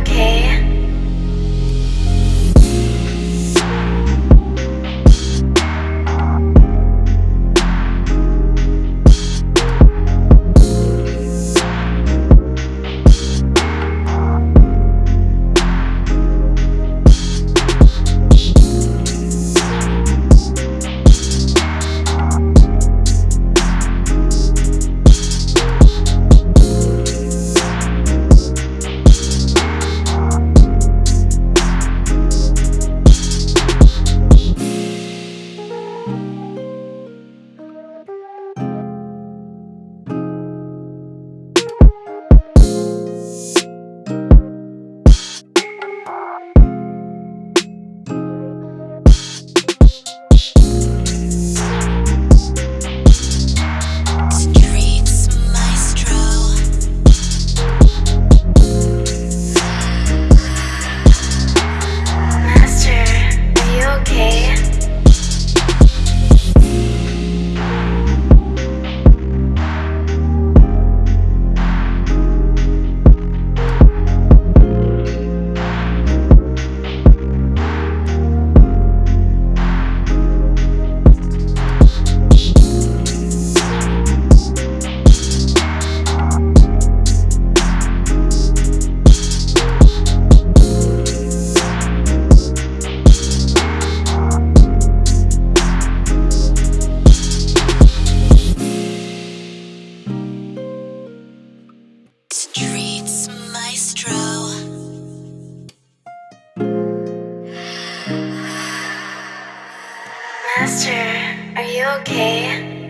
okay. Master, are you okay?